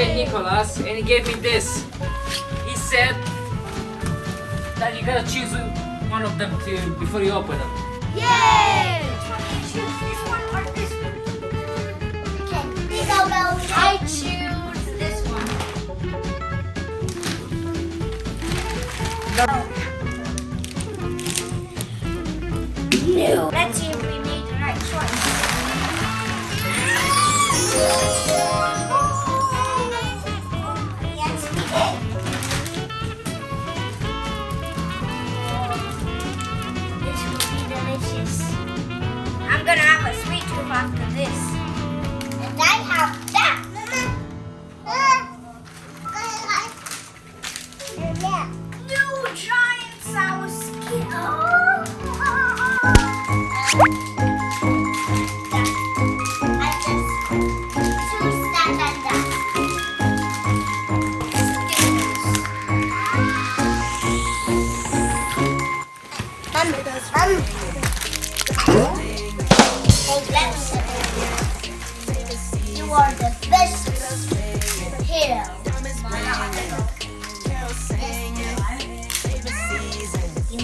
said Nicholas, and he gave me this. He said that you gotta choose one of them to before you open them. Yay! Which one do you choose? This one or this one? Okay. Go, go. I choose this one. No.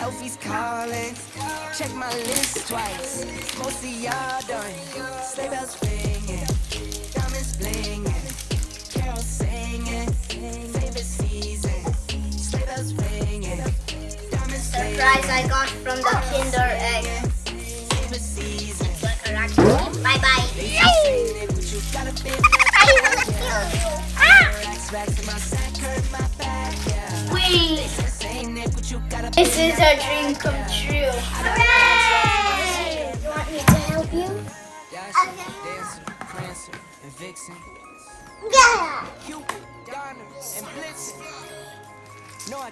Elfie's calling. Check my list twice. Most of y'all done. Sleigh bells ringing. Diamonds blinging. Carols singing. Favorite season. Sleigh bells ringing. Diamonds blinging. Surprise I got from the Kinder Egg. Favorite season. Like a raccoon. Bye bye. But I want to kill you. Ah! This is our dream come true. Hooray! You want me to help you? Dasher, Dancer, Prancer, and Vixen. Yeah. Cupid, Donner, and Blitzen. No, I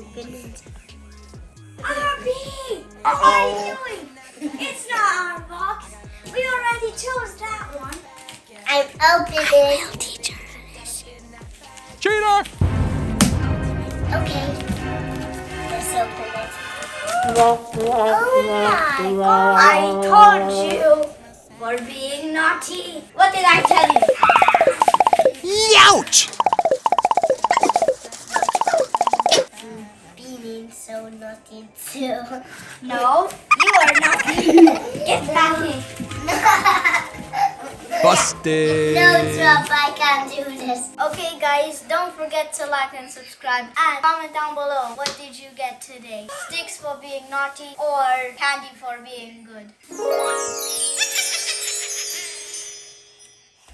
Abby! What are you doing? It's not our box. We already chose that one. I'm opening. Teacher. Cheater! Okay. Let's open it. Oh my god. I told you for being naughty. What did I tell you? Youch! Being so too. No, you are not. Get back in. Busted! No, Trump, I can't do this. Okay, guys, don't forget to like and subscribe and comment down below. What did you get today? Sticks for being naughty or candy for being good?